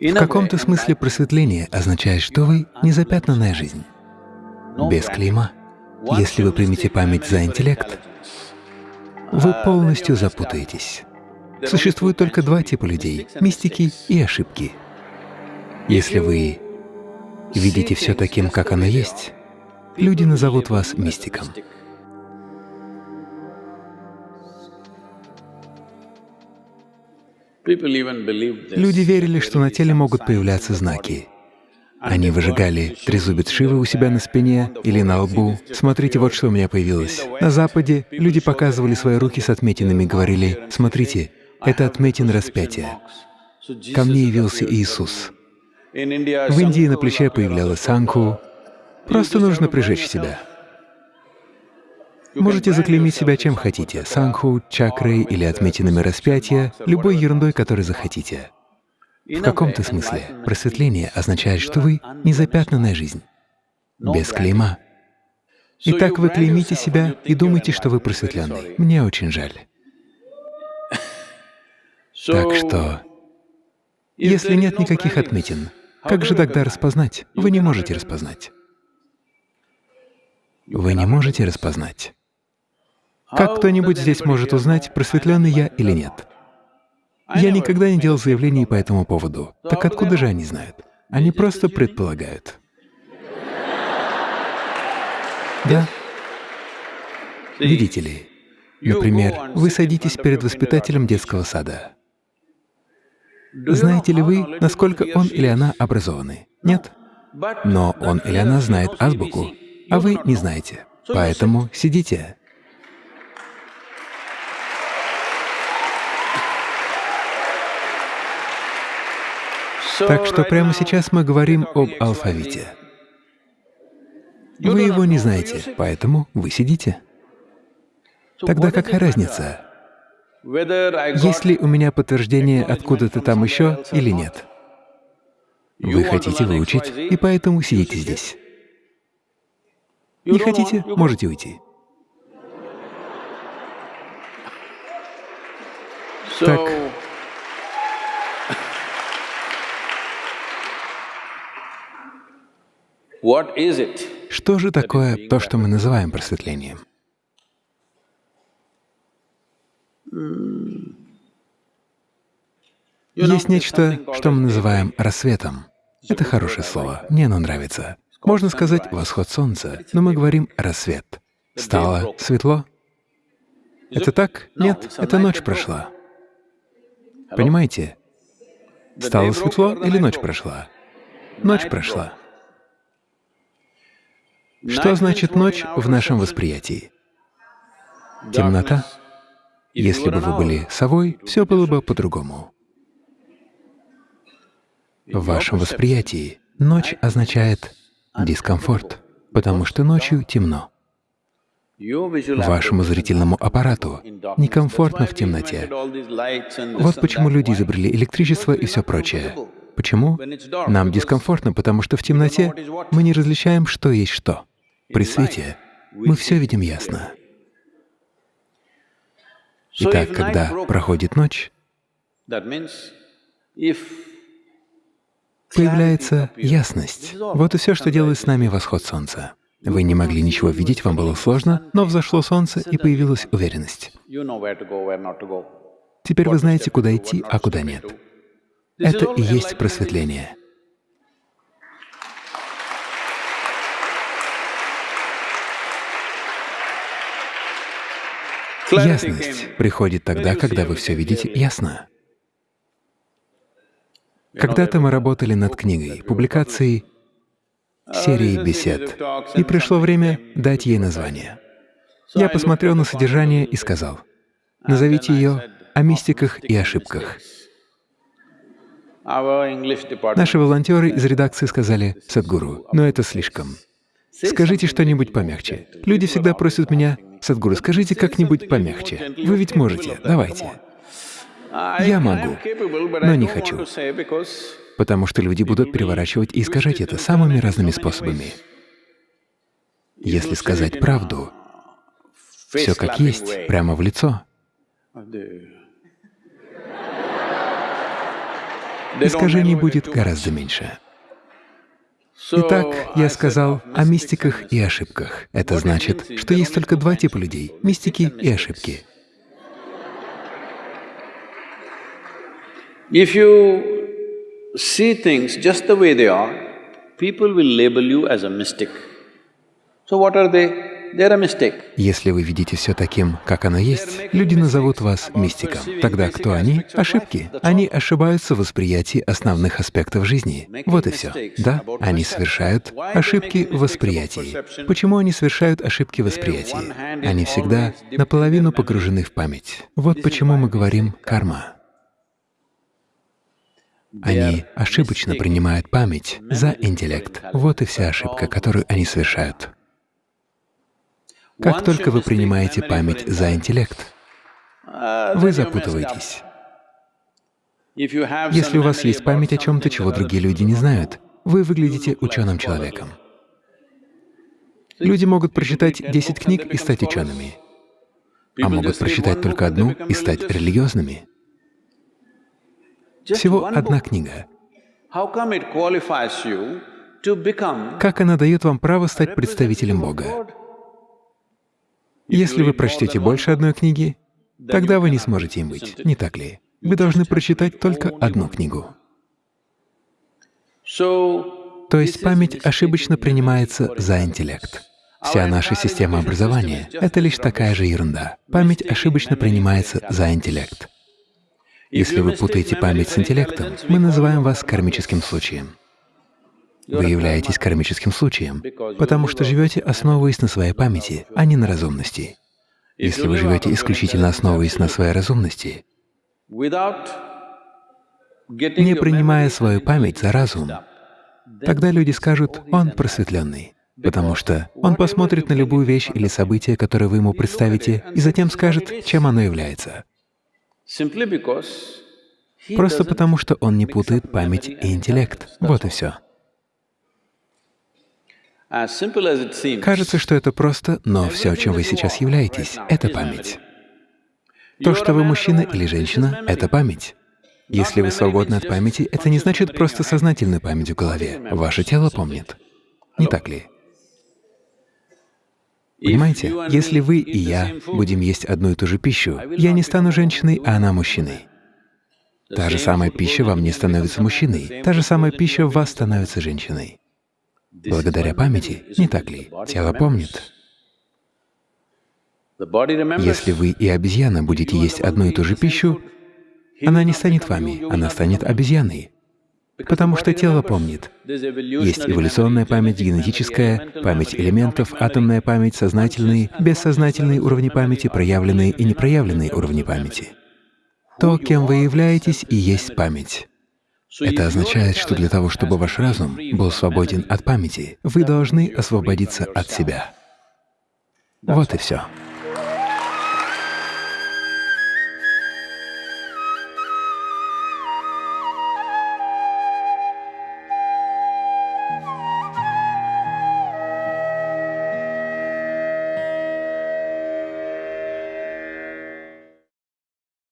В каком-то смысле просветление означает, что вы — незапятнанная жизнь, без клейма. Если вы примете память за интеллект, вы полностью запутаетесь. Существует только два типа людей — мистики и ошибки. Если вы видите все таким, как оно есть, люди назовут вас мистиком. Люди верили, что на теле могут появляться знаки. Они выжигали трезубец Шивы у себя на спине или на лбу. Смотрите, вот что у меня появилось. На Западе люди показывали свои руки с отметинами говорили, смотрите, это отметин распятия. Ко мне явился Иисус. В Индии на плече появлялась санку. Просто нужно прижечь себя. Можете заклеймить себя чем хотите — санху, чакрой или отметинами распятия, любой ерундой, которой захотите. В каком-то смысле просветление означает, что вы — незапятнанная жизнь, без клейма. Итак, вы клеймите себя и думаете, что вы просветленный. Мне очень жаль. Так что, если нет никаких отметин, как же тогда распознать? Вы не можете распознать. Вы не можете распознать. Как кто-нибудь здесь может узнать, просветленный я или нет? Я никогда не делал заявлений по этому поводу. Так откуда же они знают? Они просто предполагают. Да. Видите ли, например, вы садитесь перед воспитателем детского сада. Знаете ли вы, насколько он или она образованы? Нет. Но он или она знает азбуку, а вы не знаете. Поэтому сидите. Так что прямо сейчас мы говорим об алфавите. Вы его не знаете, поэтому вы сидите. Тогда какая разница, есть ли у меня подтверждение откуда-то там еще или нет? Вы хотите выучить, и поэтому сидите здесь. Не хотите — можете уйти. Так, Что же такое то, что мы называем просветлением? Есть нечто, что мы называем рассветом. Это хорошее слово, мне оно нравится. Можно сказать «восход солнца», но мы говорим «рассвет». Стало светло? Это так? Нет, это ночь прошла. Понимаете? Стало светло или ночь прошла? Ночь прошла. Что значит ночь в нашем восприятии? Темнота. Если бы вы были совой, все было бы по-другому. В вашем восприятии ночь означает дискомфорт, потому что ночью темно. Вашему зрительному аппарату некомфортно в темноте. Вот почему люди изобрели электричество и все прочее. Почему? Нам дискомфортно, потому что в темноте мы не различаем, что есть что. При свете мы все видим ясно. Итак, когда проходит ночь, появляется ясность. Вот и все, что делает с нами восход солнца. Вы не могли ничего видеть, вам было сложно, но взошло солнце, и появилась уверенность. Теперь вы знаете, куда идти, а куда нет. Это и есть просветление. Ясность приходит тогда, когда вы все видите ясно. Когда-то мы работали над книгой, публикацией серии бесед, и пришло время дать ей название. Я посмотрел на содержание и сказал, назовите ее «О мистиках и ошибках». Наши волонтеры из редакции сказали, «Садгуру, но это слишком. Скажите что-нибудь помягче. Люди всегда просят меня, Садгуру, скажите как-нибудь помягче. Вы ведь можете, давайте. Я могу, но не хочу, потому что люди будут переворачивать и искажать это самыми разными способами. Если сказать правду, все как есть, прямо в лицо, искажений будет гораздо меньше. Итак, я сказал о мистиках и ошибках. Это значит, что есть только два типа людей — мистики и ошибки. If you see things just the way they are, people will label you as a mystic. So what are they? Если вы видите все таким, как оно есть, люди назовут вас мистиком. Тогда кто они? Ошибки. Они ошибаются в восприятии основных аспектов жизни. Вот и все. Да, они совершают ошибки в восприятии. Почему они совершают ошибки в восприятии? Они всегда наполовину погружены в память. Вот почему мы говорим «карма». Они ошибочно принимают память за интеллект. Вот и вся ошибка, которую они совершают. Как только вы принимаете память за интеллект, вы запутываетесь. Если у вас есть память о чем-то, чего другие люди не знают, вы выглядите ученым человеком. Люди могут прочитать 10 книг и стать учеными, а могут прочитать только одну и стать религиозными. Всего одна книга. Как она дает вам право стать представителем Бога? Если вы прочтете больше одной книги, тогда вы не сможете им быть, не так ли? Вы должны прочитать только одну книгу. То есть память ошибочно принимается за интеллект. Вся наша система образования — это лишь такая же ерунда. Память ошибочно принимается за интеллект. Если вы путаете память с интеллектом, мы называем вас кармическим случаем. Вы являетесь кармическим случаем, потому что живете, основываясь на своей памяти, а не на разумности. Если вы живете исключительно основываясь на своей разумности, не принимая свою память за разум, тогда люди скажут, он просветленный, потому что он посмотрит на любую вещь или событие, которое вы ему представите, и затем скажет, чем оно является. Просто потому, что он не путает память и интеллект. Вот и все. Кажется, что это просто, но все, чем вы сейчас являетесь, — это память. То, что вы мужчина или женщина — это память. Если вы свободны от памяти, это не значит просто сознательную память в голове. Ваше тело помнит. Не так ли? Понимаете, если вы и я будем есть одну и ту же пищу, я не стану женщиной, а она мужчиной. Та же самая пища во мне становится мужчиной, та же самая пища в вас становится женщиной. Благодаря памяти, не так ли? Тело помнит. Если вы и обезьяна будете есть одну и ту же пищу, она не станет вами, она станет обезьяной, потому что тело помнит. Есть эволюционная память, генетическая, память элементов, атомная память, сознательные, бессознательные уровни памяти, проявленные и непроявленные уровни памяти. То, кем вы являетесь, и есть память. Это означает, что для того, чтобы ваш разум был свободен от памяти, вы должны освободиться от себя. Вот и все.